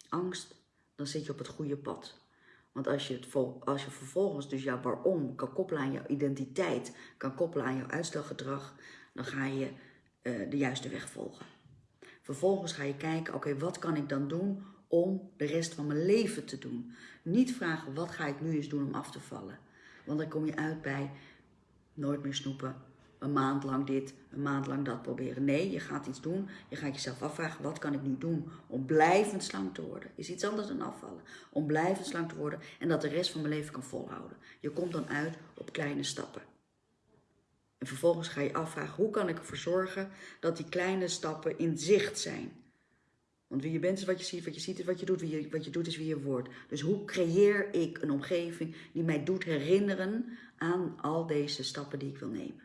angst, dan zit je op het goede pad. Want als je, het vol, als je vervolgens dus jouw waarom kan koppelen aan jouw identiteit, kan koppelen aan jouw uitstelgedrag, dan ga je uh, de juiste weg volgen. Vervolgens ga je kijken, oké, wat kan ik dan doen om de rest van mijn leven te doen? Niet vragen, wat ga ik nu eens doen om af te vallen? Want dan kom je uit bij nooit meer snoepen, een maand lang dit, een maand lang dat proberen. Nee, je gaat iets doen. Je gaat jezelf afvragen, wat kan ik nu doen om blijvend slank te worden? Is iets anders dan afvallen. Om blijvend slank te worden en dat de rest van mijn leven kan volhouden. Je komt dan uit op kleine stappen. En vervolgens ga je afvragen, hoe kan ik ervoor zorgen dat die kleine stappen in zicht zijn? Want wie je bent is wat je ziet, wat je ziet is wat je doet, wie je, wat je doet is wie je wordt. Dus hoe creëer ik een omgeving die mij doet herinneren aan al deze stappen die ik wil nemen?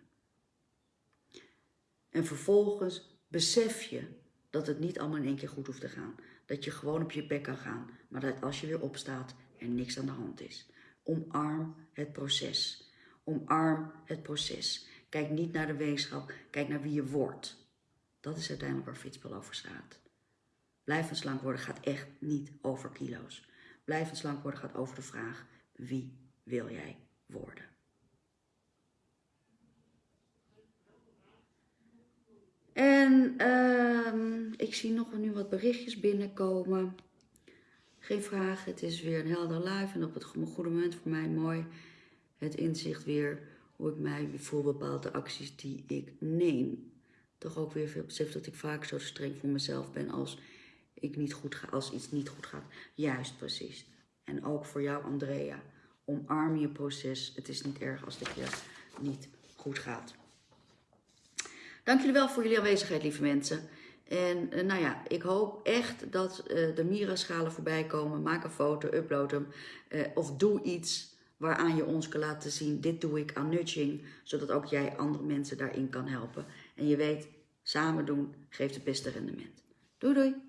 En vervolgens besef je dat het niet allemaal in één keer goed hoeft te gaan. Dat je gewoon op je bek kan gaan, maar dat als je weer opstaat er niks aan de hand is. Omarm het proces. Omarm het proces. Kijk niet naar de wetenschap, kijk naar wie je wordt. Dat is uiteindelijk waar Fitspel over staat. Blijvend slank worden gaat echt niet over kilo's. Blijvend slank worden gaat over de vraag, wie wil jij worden? En uh, ik zie nog nu wat berichtjes binnenkomen. Geen vragen, het is weer een helder live en op het goede moment voor mij mooi. Het inzicht weer hoe ik mij voel bepaalde acties die ik neem. Toch ook weer veel besef dat ik vaak zo streng voor mezelf ben als, ik niet goed ga, als iets niet goed gaat. Juist precies. En ook voor jou Andrea, omarm je proces. Het is niet erg als dit je niet goed gaat. Dank jullie wel voor jullie aanwezigheid, lieve mensen. En uh, nou ja, ik hoop echt dat uh, de Mira-schalen voorbij komen. Maak een foto, upload hem. Uh, of doe iets waaraan je ons kan laten zien, dit doe ik aan nudging. Zodat ook jij andere mensen daarin kan helpen. En je weet, samen doen geeft het beste rendement. Doei doei!